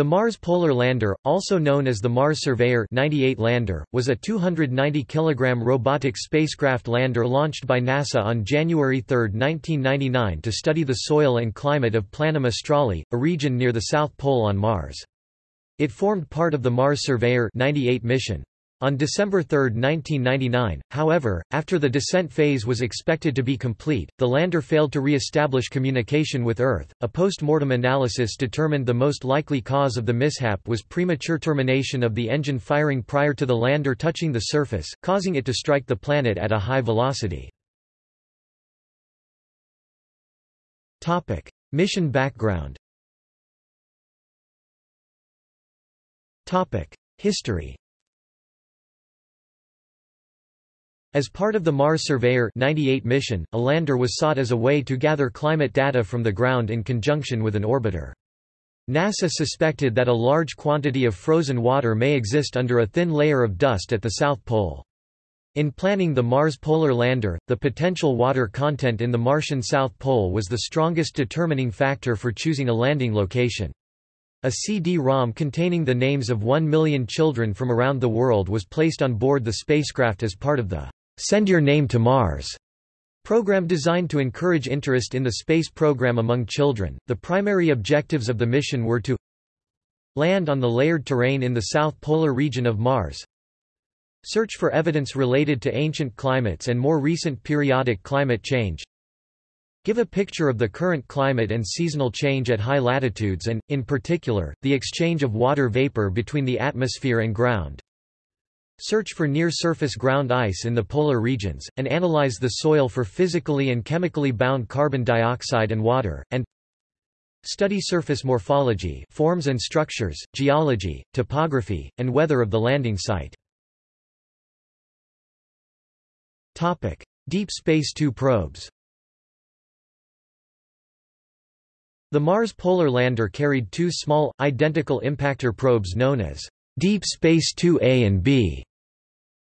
The Mars Polar Lander, also known as the Mars Surveyor 98 lander, was a 290 kg robotic spacecraft lander launched by NASA on January 3, 1999 to study the soil and climate of Planum Australe, a region near the South Pole on Mars. It formed part of the Mars Surveyor 98 mission. On December 3, 1999, however, after the descent phase was expected to be complete, the lander failed to re-establish communication with Earth. A post-mortem analysis determined the most likely cause of the mishap was premature termination of the engine firing prior to the lander touching the surface, causing it to strike the planet at a high velocity. Topic: Mission background. Topic: History. As part of the Mars Surveyor 98 mission, a lander was sought as a way to gather climate data from the ground in conjunction with an orbiter. NASA suspected that a large quantity of frozen water may exist under a thin layer of dust at the South Pole. In planning the Mars Polar Lander, the potential water content in the Martian South Pole was the strongest determining factor for choosing a landing location. A CD-ROM containing the names of one million children from around the world was placed on board the spacecraft as part of the Send Your Name to Mars program designed to encourage interest in the space program among children. The primary objectives of the mission were to land on the layered terrain in the south polar region of Mars, search for evidence related to ancient climates and more recent periodic climate change, give a picture of the current climate and seasonal change at high latitudes and, in particular, the exchange of water vapor between the atmosphere and ground, Search for near-surface ground ice in the polar regions, and analyze the soil for physically and chemically bound carbon dioxide and water, and study surface morphology forms and structures, geology, topography, and weather of the landing site. Deep Space Two probes The Mars Polar Lander carried two small, identical impactor probes known as Deep Space 2A and B.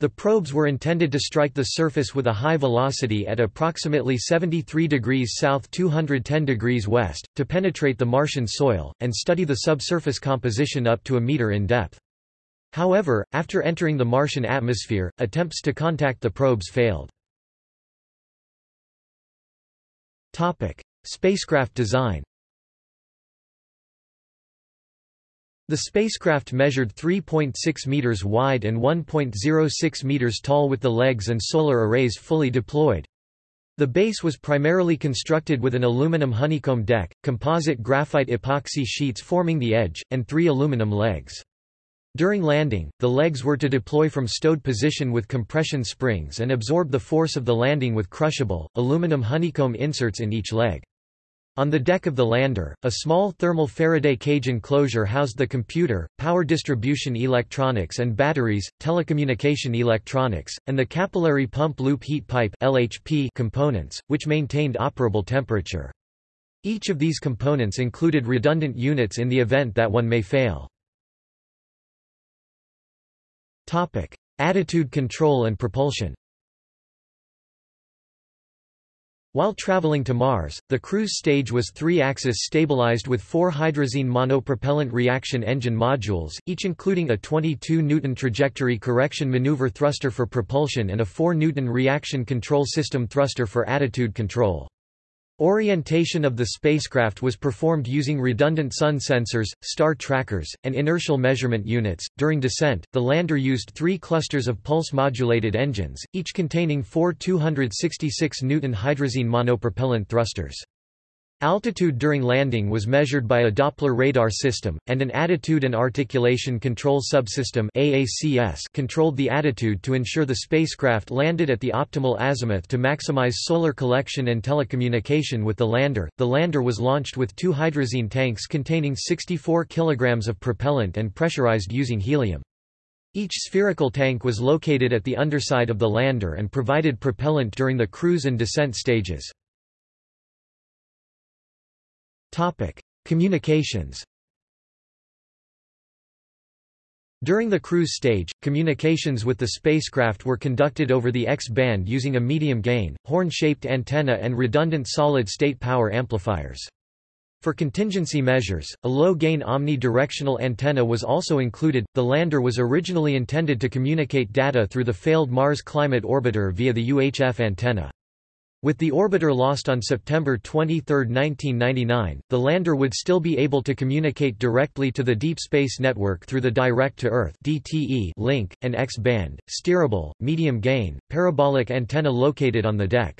The probes were intended to strike the surface with a high velocity at approximately 73 degrees south 210 degrees west, to penetrate the Martian soil, and study the subsurface composition up to a meter in depth. However, after entering the Martian atmosphere, attempts to contact the probes failed. Spacecraft design The spacecraft measured 3.6 meters wide and 1.06 meters tall with the legs and solar arrays fully deployed. The base was primarily constructed with an aluminum honeycomb deck, composite graphite epoxy sheets forming the edge, and three aluminum legs. During landing, the legs were to deploy from stowed position with compression springs and absorb the force of the landing with crushable, aluminum honeycomb inserts in each leg. On the deck of the lander, a small thermal Faraday cage enclosure housed the computer, power distribution electronics and batteries, telecommunication electronics, and the capillary pump loop heat pipe LHP components, which maintained operable temperature. Each of these components included redundant units in the event that one may fail. Attitude control and propulsion While traveling to Mars, the cruise stage was three-axis stabilized with four hydrazine monopropellant reaction engine modules, each including a 22 Newton trajectory correction maneuver thruster for propulsion and a 4 Newton reaction control system thruster for attitude control. Orientation of the spacecraft was performed using redundant sun sensors, star trackers, and inertial measurement units. During descent, the lander used three clusters of pulse modulated engines, each containing four 266 Newton hydrazine monopropellant thrusters. Altitude during landing was measured by a Doppler radar system, and an Attitude and Articulation Control Subsystem AACS controlled the attitude to ensure the spacecraft landed at the optimal azimuth to maximize solar collection and telecommunication with the lander. The lander was launched with two hydrazine tanks containing 64 kg of propellant and pressurized using helium. Each spherical tank was located at the underside of the lander and provided propellant during the cruise and descent stages. Topic: Communications. During the cruise stage, communications with the spacecraft were conducted over the X-band using a medium gain, horn-shaped antenna and redundant solid-state power amplifiers. For contingency measures, a low-gain omni-directional antenna was also included. The lander was originally intended to communicate data through the failed Mars Climate Orbiter via the UHF antenna. With the orbiter lost on September 23, 1999, the lander would still be able to communicate directly to the Deep Space Network through the Direct-to-Earth link, and X-band, steerable, medium-gain, parabolic antenna located on the deck.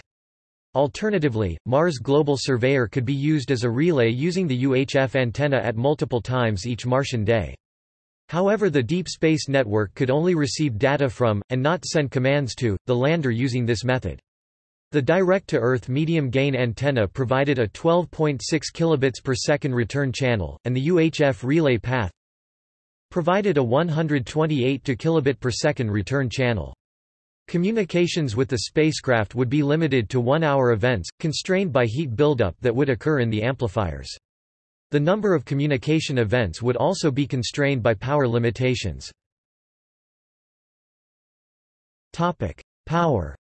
Alternatively, Mars Global Surveyor could be used as a relay using the UHF antenna at multiple times each Martian day. However the Deep Space Network could only receive data from, and not send commands to, the lander using this method. The direct-to-Earth medium-gain antenna provided a 12.6 kilobits per second return channel, and the UHF relay path provided a 128 to kilobit per second return channel. Communications with the spacecraft would be limited to one-hour events, constrained by heat buildup that would occur in the amplifiers. The number of communication events would also be constrained by power limitations. Power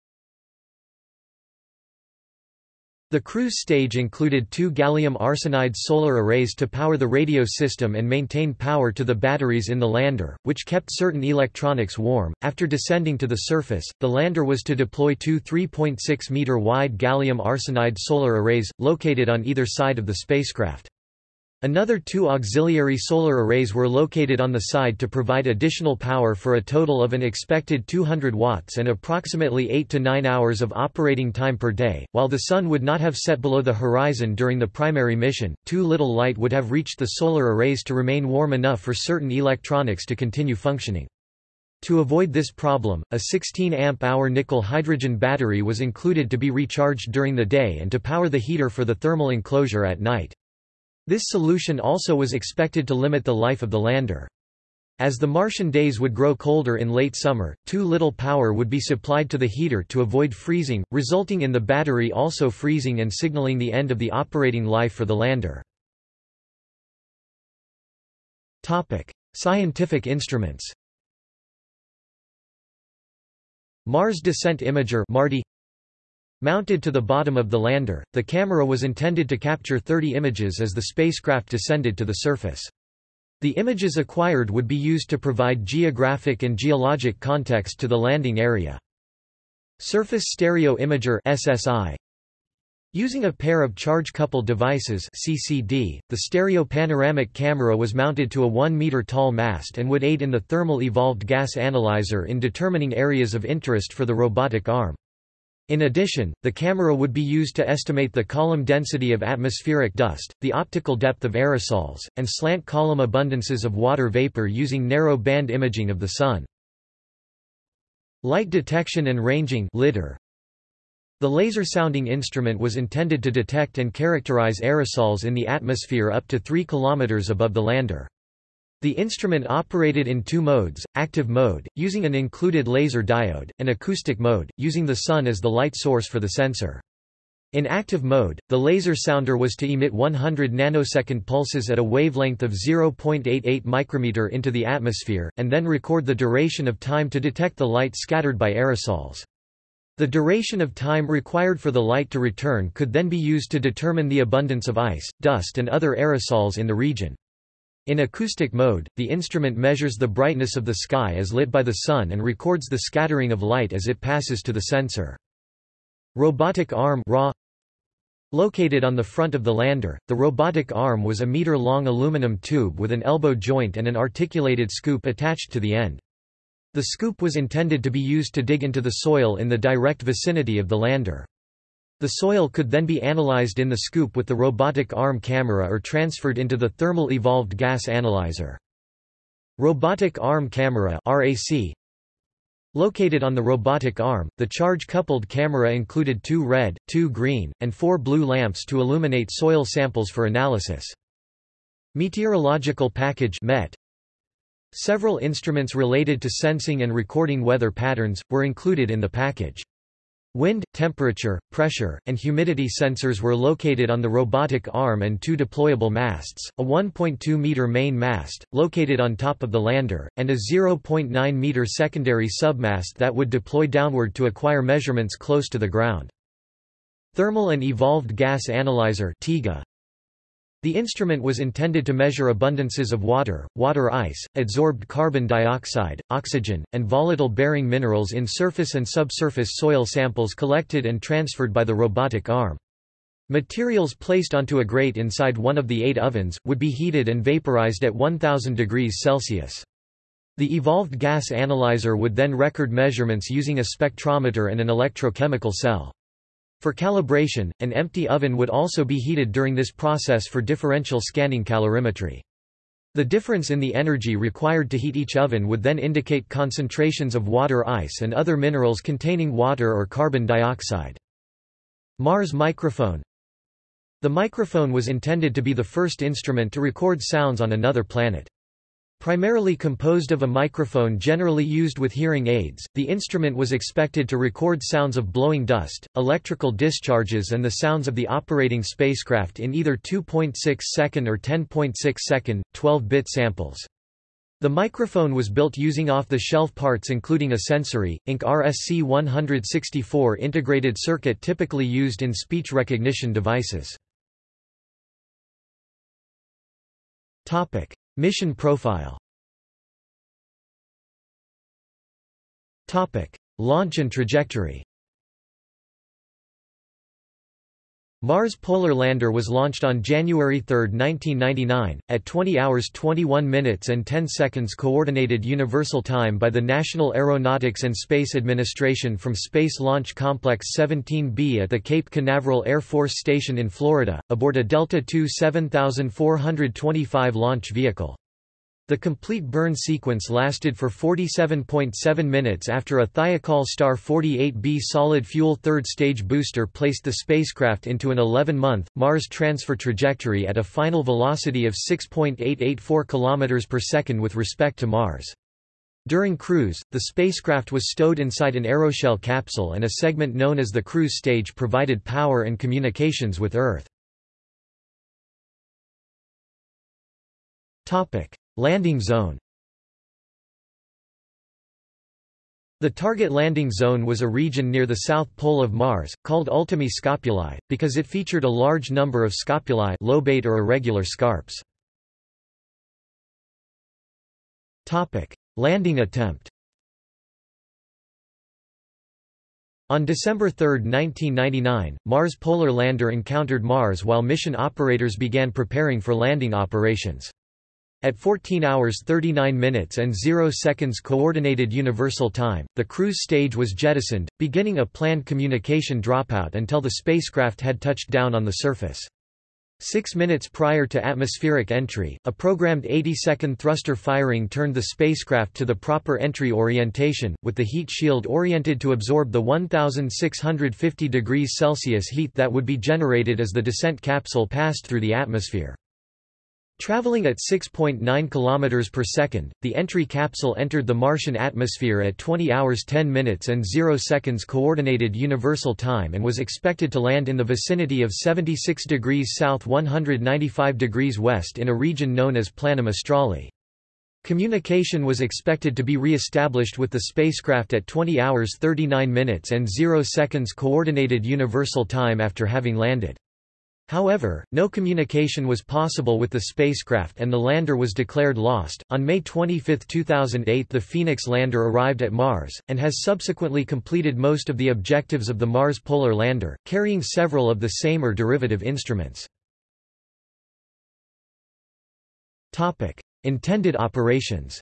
The cruise stage included two gallium arsenide solar arrays to power the radio system and maintain power to the batteries in the lander, which kept certain electronics warm. After descending to the surface, the lander was to deploy two 3.6 meter wide gallium arsenide solar arrays, located on either side of the spacecraft. Another two auxiliary solar arrays were located on the side to provide additional power for a total of an expected 200 watts and approximately 8 to 9 hours of operating time per day. While the sun would not have set below the horizon during the primary mission, too little light would have reached the solar arrays to remain warm enough for certain electronics to continue functioning. To avoid this problem, a 16 amp-hour nickel-hydrogen battery was included to be recharged during the day and to power the heater for the thermal enclosure at night. This solution also was expected to limit the life of the lander. As the Martian days would grow colder in late summer, too little power would be supplied to the heater to avoid freezing, resulting in the battery also freezing and signaling the end of the operating life for the lander. Topic: Scientific instruments Mars Descent Imager MARDI Mounted to the bottom of the lander, the camera was intended to capture 30 images as the spacecraft descended to the surface. The images acquired would be used to provide geographic and geologic context to the landing area. Surface Stereo Imager SSI Using a pair of charge-coupled devices CCD, the stereo panoramic camera was mounted to a 1-meter tall mast and would aid in the thermal evolved gas analyzer in determining areas of interest for the robotic arm. In addition, the camera would be used to estimate the column density of atmospheric dust, the optical depth of aerosols, and slant column abundances of water vapor using narrow band imaging of the Sun. Light detection and ranging LIDAR. The laser sounding instrument was intended to detect and characterize aerosols in the atmosphere up to 3 km above the lander. The instrument operated in two modes, active mode, using an included laser diode, and acoustic mode, using the sun as the light source for the sensor. In active mode, the laser sounder was to emit 100 nanosecond pulses at a wavelength of 0.88 micrometer into the atmosphere, and then record the duration of time to detect the light scattered by aerosols. The duration of time required for the light to return could then be used to determine the abundance of ice, dust and other aerosols in the region. In acoustic mode, the instrument measures the brightness of the sky as lit by the sun and records the scattering of light as it passes to the sensor. Robotic arm RAW Located on the front of the lander, the robotic arm was a meter-long aluminum tube with an elbow joint and an articulated scoop attached to the end. The scoop was intended to be used to dig into the soil in the direct vicinity of the lander. The soil could then be analyzed in the scoop with the robotic arm camera or transferred into the thermal evolved gas analyzer. Robotic arm camera RAC Located on the robotic arm, the charge-coupled camera included two red, two green, and four blue lamps to illuminate soil samples for analysis. Meteorological package MET Several instruments related to sensing and recording weather patterns, were included in the package. Wind, temperature, pressure, and humidity sensors were located on the robotic arm and two deployable masts, a 1.2-meter main mast, located on top of the lander, and a 0.9-meter secondary submast that would deploy downward to acquire measurements close to the ground. Thermal and Evolved Gas Analyzer. The instrument was intended to measure abundances of water, water ice, adsorbed carbon dioxide, oxygen, and volatile-bearing minerals in surface and subsurface soil samples collected and transferred by the robotic arm. Materials placed onto a grate inside one of the eight ovens, would be heated and vaporized at 1000 degrees Celsius. The evolved gas analyzer would then record measurements using a spectrometer and an electrochemical cell. For calibration, an empty oven would also be heated during this process for differential scanning calorimetry. The difference in the energy required to heat each oven would then indicate concentrations of water ice and other minerals containing water or carbon dioxide. Mars microphone The microphone was intended to be the first instrument to record sounds on another planet. Primarily composed of a microphone generally used with hearing aids, the instrument was expected to record sounds of blowing dust, electrical discharges and the sounds of the operating spacecraft in either 2.6 second or 10.6 second, 12-bit samples. The microphone was built using off-the-shelf parts including a sensory, Inc. RSC-164 integrated circuit typically used in speech recognition devices. Mission profile. Launch and trajectory Mars Polar Lander was launched on January 3, 1999, at 20 hours 21 minutes and 10 seconds Coordinated Universal Time by the National Aeronautics and Space Administration from Space Launch Complex 17B at the Cape Canaveral Air Force Station in Florida, aboard a Delta II 7425 launch vehicle. The complete burn sequence lasted for 47.7 minutes after a Thiokol Star 48B solid-fuel third-stage booster placed the spacecraft into an 11-month, Mars transfer trajectory at a final velocity of 6.884 km per second with respect to Mars. During cruise, the spacecraft was stowed inside an aeroshell capsule and a segment known as the cruise stage provided power and communications with Earth. Landing zone The target landing zone was a region near the south pole of Mars, called Ultimi Scopuli, because it featured a large number of scopuli lobate or irregular scarps. Landing attempt On December 3, 1999, Mars Polar Lander encountered Mars while mission operators began preparing for landing operations. At 14 hours 39 minutes and 0 seconds Coordinated Universal Time, the cruise stage was jettisoned, beginning a planned communication dropout until the spacecraft had touched down on the surface. Six minutes prior to atmospheric entry, a programmed 80-second thruster firing turned the spacecraft to the proper entry orientation, with the heat shield oriented to absorb the 1,650 degrees Celsius heat that would be generated as the descent capsule passed through the atmosphere. Traveling at 6.9 km per second, the entry capsule entered the Martian atmosphere at 20 hours 10 minutes and 0 seconds Coordinated Universal Time and was expected to land in the vicinity of 76 degrees south 195 degrees west in a region known as Planum Australe. Communication was expected to be re-established with the spacecraft at 20 hours 39 minutes and 0 seconds Coordinated Universal Time after having landed. However, no communication was possible with the spacecraft and the lander was declared lost. On May 25, 2008, the Phoenix lander arrived at Mars, and has subsequently completed most of the objectives of the Mars Polar Lander, carrying several of the same or derivative instruments. Intended operations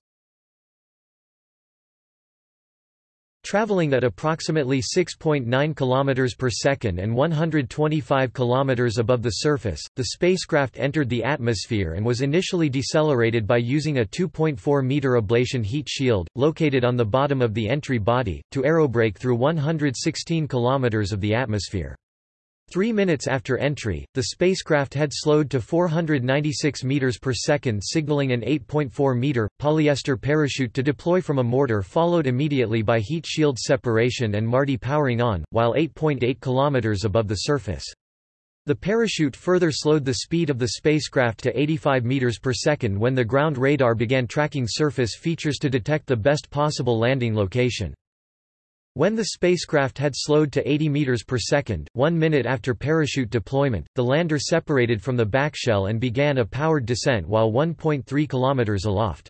Traveling at approximately 6.9 km per second and 125 km above the surface, the spacecraft entered the atmosphere and was initially decelerated by using a 2.4-meter ablation heat shield, located on the bottom of the entry body, to aerobrake through 116 km of the atmosphere. Three minutes after entry, the spacecraft had slowed to 496 meters per second signaling an 8.4-meter, polyester parachute to deploy from a mortar followed immediately by heat shield separation and MARDI powering on, while 8.8 kilometers above the surface. The parachute further slowed the speed of the spacecraft to 85 meters per second when the ground radar began tracking surface features to detect the best possible landing location. When the spacecraft had slowed to 80 meters per second, one minute after parachute deployment, the lander separated from the backshell and began a powered descent while 1.3 kilometers aloft.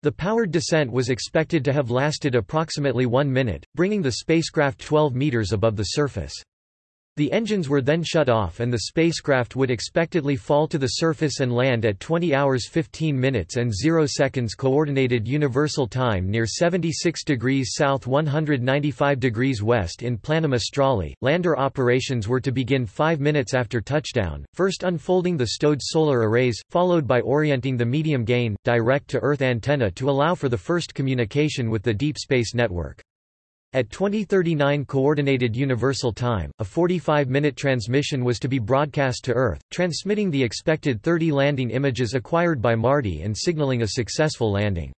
The powered descent was expected to have lasted approximately one minute, bringing the spacecraft 12 meters above the surface. The engines were then shut off and the spacecraft would expectedly fall to the surface and land at 20 hours 15 minutes and 0 seconds Coordinated Universal Time near 76 degrees south 195 degrees west in Planum Australe. Lander operations were to begin 5 minutes after touchdown, first unfolding the stowed solar arrays, followed by orienting the medium-gain, direct-to-Earth antenna to allow for the first communication with the Deep Space Network. At 2039 Coordinated Universal Time, a 45-minute transmission was to be broadcast to Earth, transmitting the expected 30 landing images acquired by MARDI and signaling a successful landing.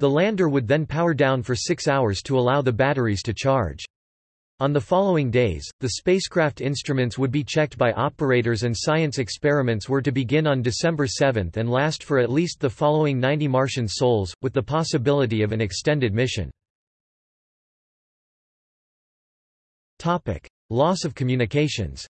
The lander would then power down for six hours to allow the batteries to charge. On the following days, the spacecraft instruments would be checked by operators and science experiments were to begin on December 7 and last for at least the following 90 Martian sols, with the possibility of an extended mission. Topic: Loss of communications.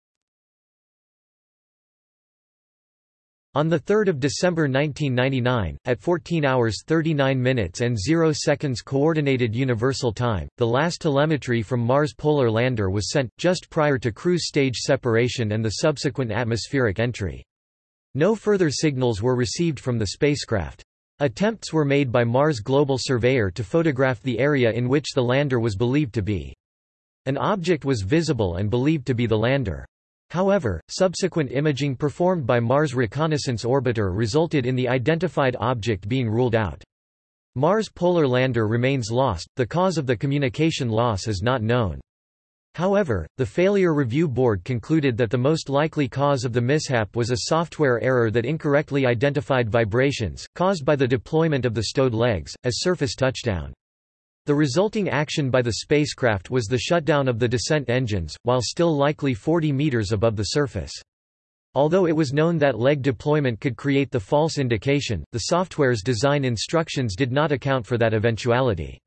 On 3 December 1999, at 14 hours 39 minutes and 0 seconds Coordinated Universal Time, the last telemetry from Mars Polar Lander was sent, just prior to cruise stage separation and the subsequent atmospheric entry. No further signals were received from the spacecraft. Attempts were made by Mars Global Surveyor to photograph the area in which the lander was believed to be. An object was visible and believed to be the lander. However, subsequent imaging performed by Mars Reconnaissance Orbiter resulted in the identified object being ruled out. Mars Polar Lander remains lost, the cause of the communication loss is not known. However, the Failure Review Board concluded that the most likely cause of the mishap was a software error that incorrectly identified vibrations, caused by the deployment of the stowed legs, as surface touchdown. The resulting action by the spacecraft was the shutdown of the descent engines, while still likely 40 meters above the surface. Although it was known that leg deployment could create the false indication, the software's design instructions did not account for that eventuality.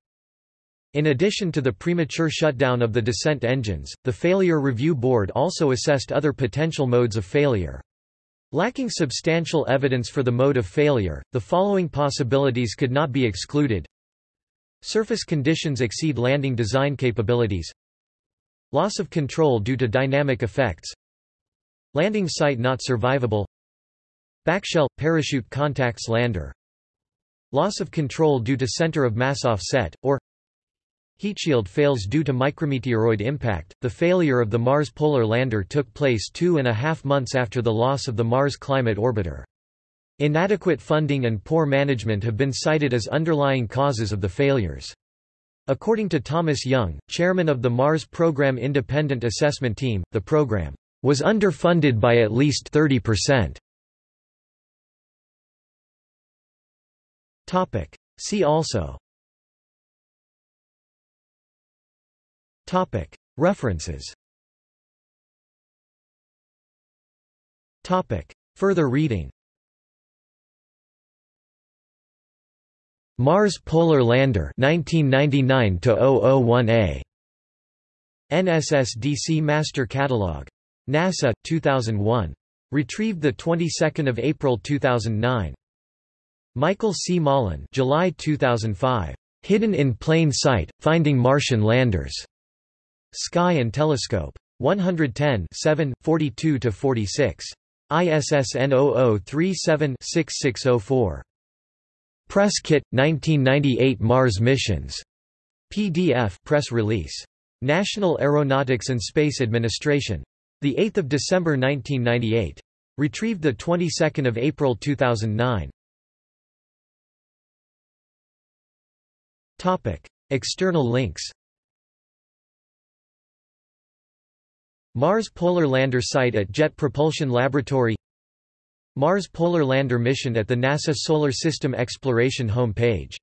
In addition to the premature shutdown of the descent engines, the Failure Review Board also assessed other potential modes of failure. Lacking substantial evidence for the mode of failure, the following possibilities could not be excluded. Surface conditions exceed landing design capabilities Loss of control due to dynamic effects Landing site not survivable Backshell – parachute contacts lander Loss of control due to center of mass offset, or Heat shield fails due to micrometeoroid impact. The failure of the Mars Polar Lander took place two and a half months after the loss of the Mars Climate Orbiter. Inadequate funding and poor management have been cited as underlying causes of the failures. According to Thomas Young, chairman of the Mars Program Independent Assessment Team, the program was underfunded by at least 30%. Topic. See also Topic. References Topic. Further reading Mars Polar Lander 1999 001A NSSDC Master Catalog. NASA 2001 retrieved the 22nd of April 2009 Michael C. Malin July 2005 Hidden in Plain Sight Finding Martian Landers. Sky and Telescope. 110 7 42 to 46 ISSN 0037 6604 Press Kit 1998 Mars Missions. PDF press release. National Aeronautics and Space Administration. The 8th of December 1998 retrieved the 22nd of April 2009 Topic. External links. Mars Polar Lander site at Jet Propulsion Laboratory Mars Polar Lander mission at the NASA Solar System Exploration home page